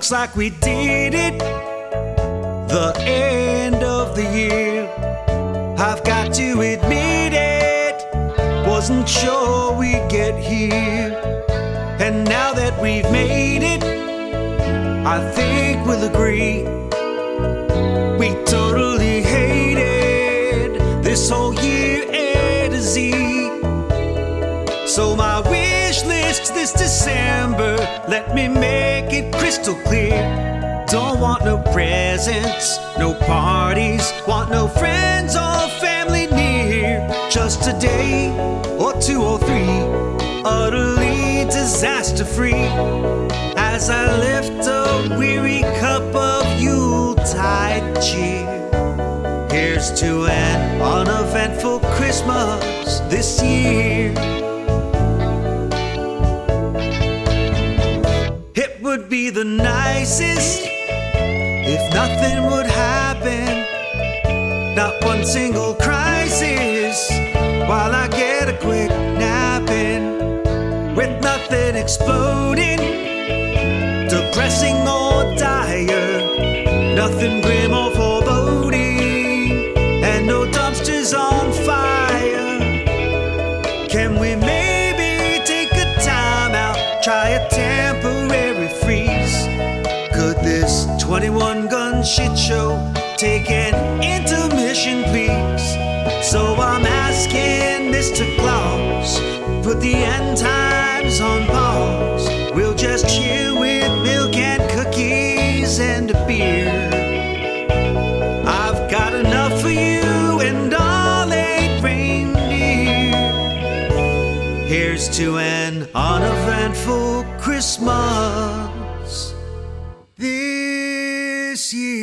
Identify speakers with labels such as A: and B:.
A: Looks like we did it. The end of the year. I've got to admit it. Wasn't sure we'd get here. And now that we've made it, I think we'll agree. We totally hated this whole year A to Z. So my wish list this December, let me make crystal clear. Don't want no presents, no parties, want no friends or family near. Just a day or two or three, utterly disaster free. As I lift a weary cup of Yuletide cheer. Here's to an uneventful Christmas this year. would be the nicest if nothing would happen. Not one single crisis while I get a quick nap in. With nothing exploding, depressing or dire, nothing grim or foreboding, and no dumpsters on fire. Can we maybe take a time out, try a 10? 21 gun shit show take an intermission, please? So I'm asking Mr. Claus, put the end times on pause. We'll just chill with milk and cookies and a beer. I've got enough for you and all eight reindeer. Here's to an uneventful Christmas year.